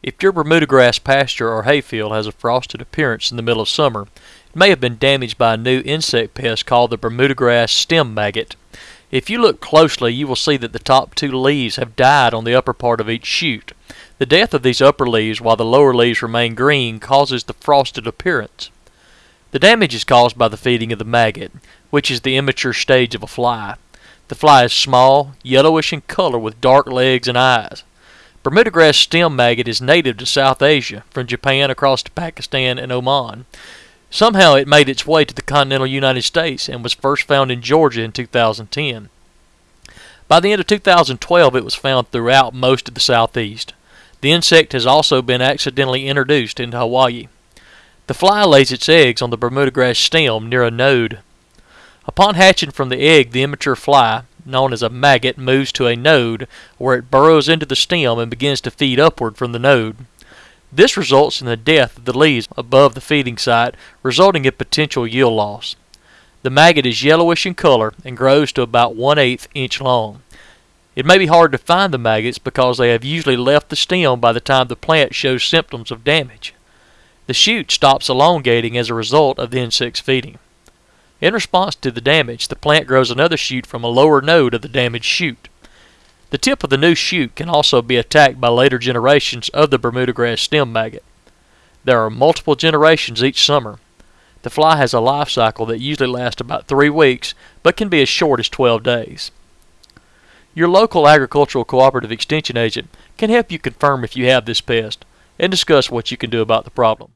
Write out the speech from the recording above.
If your Bermuda grass pasture or hayfield has a frosted appearance in the middle of summer, it may have been damaged by a new insect pest called the Bermuda grass stem maggot. If you look closely, you will see that the top two leaves have died on the upper part of each shoot. The death of these upper leaves while the lower leaves remain green causes the frosted appearance. The damage is caused by the feeding of the maggot, which is the immature stage of a fly. The fly is small, yellowish in color with dark legs and eyes. Bermuda grass stem maggot is native to South Asia, from Japan across to Pakistan and Oman. Somehow it made its way to the continental United States and was first found in Georgia in 2010. By the end of 2012, it was found throughout most of the southeast. The insect has also been accidentally introduced into Hawaii. The fly lays its eggs on the Bermuda grass stem near a node. Upon hatching from the egg, the immature fly, known as a maggot, moves to a node where it burrows into the stem and begins to feed upward from the node. This results in the death of the leaves above the feeding site, resulting in potential yield loss. The maggot is yellowish in color and grows to about one eighth inch long. It may be hard to find the maggots because they have usually left the stem by the time the plant shows symptoms of damage. The shoot stops elongating as a result of the insect's feeding. In response to the damage, the plant grows another shoot from a lower node of the damaged shoot. The tip of the new shoot can also be attacked by later generations of the Bermuda grass stem maggot. There are multiple generations each summer. The fly has a life cycle that usually lasts about three weeks, but can be as short as 12 days. Your local agricultural cooperative extension agent can help you confirm if you have this pest and discuss what you can do about the problem.